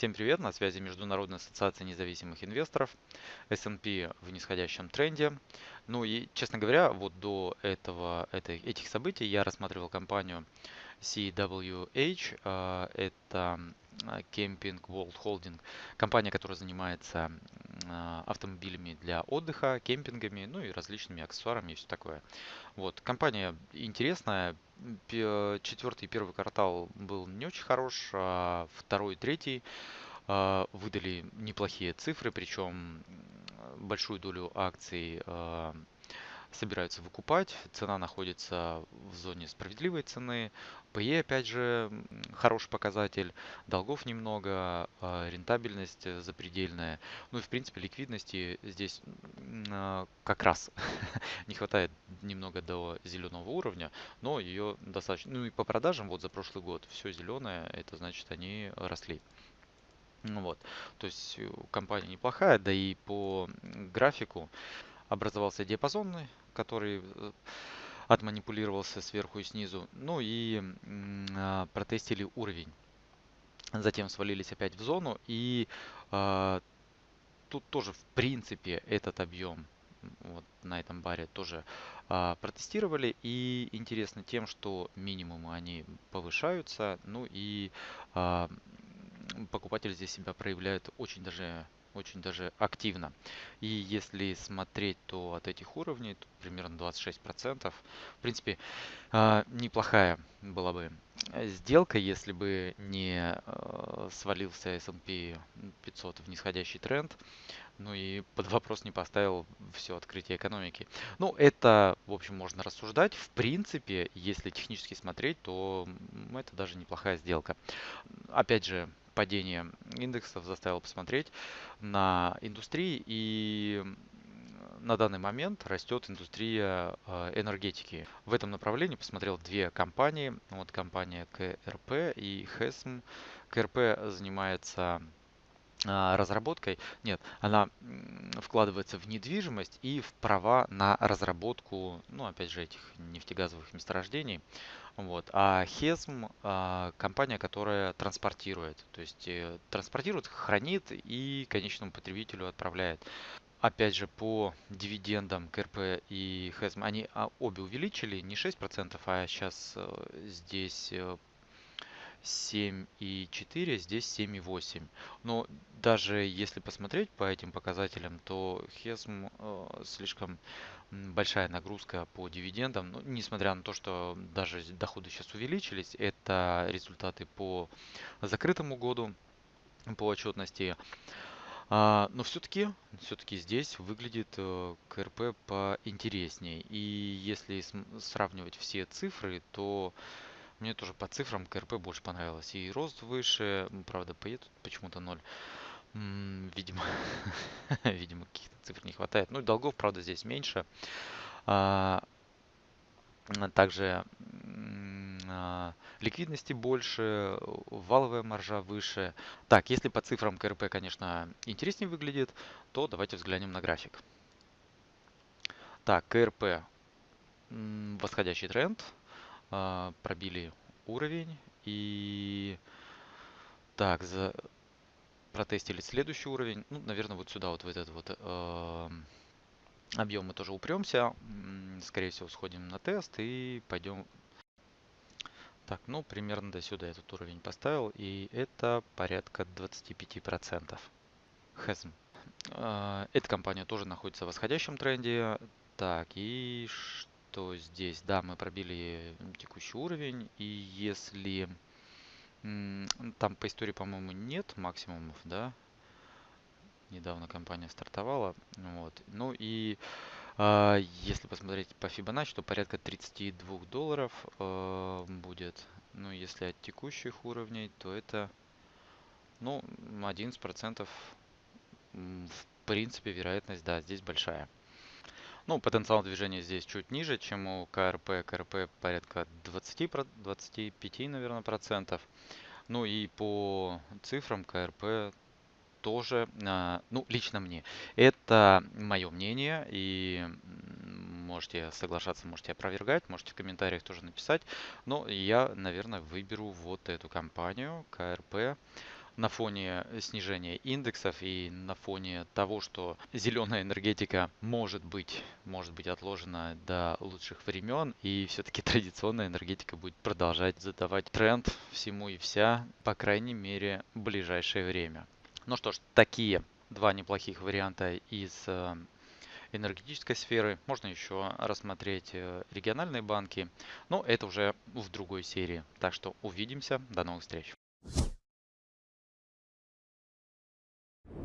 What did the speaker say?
Всем привет, на связи Международная ассоциация независимых инвесторов, S&P в нисходящем тренде. Ну и, честно говоря, вот до этого, этой, этих событий я рассматривал компанию CWH, а, это Camping World Holding, компания, которая занимается автомобилями для отдыха, кемпингами, ну и различными аксессуарами и все такое. Вот, компания интересная, четвертый и первый квартал был не очень хорош, а второй и третий а, выдали неплохие цифры, причем большую долю акций собираются выкупать. Цена находится в зоне справедливой цены. PE, опять же, хороший показатель. Долгов немного, а, рентабельность запредельная. Ну и, в принципе, ликвидности здесь а, как раз не хватает немного до зеленого уровня, но ее достаточно. Ну и по продажам вот за прошлый год все зеленое, это значит они росли. Ну вот, то есть э, компания неплохая, да и по графику образовался диапазонный который э, отманипулировался сверху и снизу. Ну и а, протестили уровень. Затем свалились опять в зону. И а, тут тоже в принципе этот объем вот на этом баре тоже а, протестировали. И интересно тем, что минимумы они повышаются. Ну и а, покупатель здесь себя проявляет очень даже очень даже активно. И если смотреть, то от этих уровней то примерно 26%. В принципе, а, неплохая была бы сделка, если бы не а, свалился S&P 500 в нисходящий тренд. Ну и под вопрос не поставил все открытие экономики. Ну, это, в общем, можно рассуждать. В принципе, если технически смотреть, то это даже неплохая сделка. Опять же, падение индексов заставило посмотреть на индустрии и на данный момент растет индустрия э, энергетики. В этом направлении посмотрел две компании. Вот компания КРП и HESM. КРП занимается разработкой. Нет, она вкладывается в недвижимость и в права на разработку, ну, опять же, этих нефтегазовых месторождений. Вот. А Хесм а, компания, которая транспортирует, то есть э, транспортирует, хранит и конечному потребителю отправляет. Опять же, по дивидендам КРП и Хесм, они а, обе увеличили не 6%, а сейчас э, здесь э, 7,4, здесь 7,8. Но даже если посмотреть по этим показателям, то Хесм э, слишком большая нагрузка по дивидендам. Но, несмотря на то, что даже доходы сейчас увеличились, это результаты по закрытому году, по отчетности. А, но все-таки все-таки здесь выглядит э, КРП поинтереснее. И если сравнивать все цифры, то мне тоже по цифрам КРП больше понравилось. И рост выше, правда, поедут почему-то ноль. Видимо, видимо, каких-то цифр не хватает. Ну и долгов, правда, здесь меньше. А, также а, ликвидности больше, валовая маржа выше. Так, если по цифрам КРП, конечно, интереснее выглядит, то давайте взглянем на график. Так, КРП восходящий тренд. А, пробили уровень и так за протестили следующий уровень. Ну наверное вот сюда вот в этот вот э, объем мы тоже упремся. Скорее всего сходим на тест и пойдем. Так ну примерно до сюда этот уровень поставил и это порядка 25 процентов. Hasm. Э, эта компания тоже находится в восходящем тренде. Так и то здесь, да, мы пробили текущий уровень. И если там по истории, по-моему, нет максимумов, да, недавно компания стартовала. Вот. Ну и э, если посмотреть по Fibonacci, то порядка 32 долларов э, будет. Ну, если от текущих уровней, то это, ну, 11%. В принципе, вероятность, да, здесь большая. Ну, потенциал движения здесь чуть ниже, чем у КРП. КРП порядка 20, 25, наверное, процентов. Ну и по цифрам КРП тоже, а, ну, лично мне. Это мое мнение, и можете соглашаться, можете опровергать, можете в комментариях тоже написать. Но я, наверное, выберу вот эту компанию, КРП. На фоне снижения индексов и на фоне того, что зеленая энергетика может быть, может быть отложена до лучших времен, и все-таки традиционная энергетика будет продолжать задавать тренд всему и вся, по крайней мере, в ближайшее время. Ну что ж, такие два неплохих варианта из э, энергетической сферы. Можно еще рассмотреть э, региональные банки, но это уже в другой серии. Так что увидимся. До новых встреч.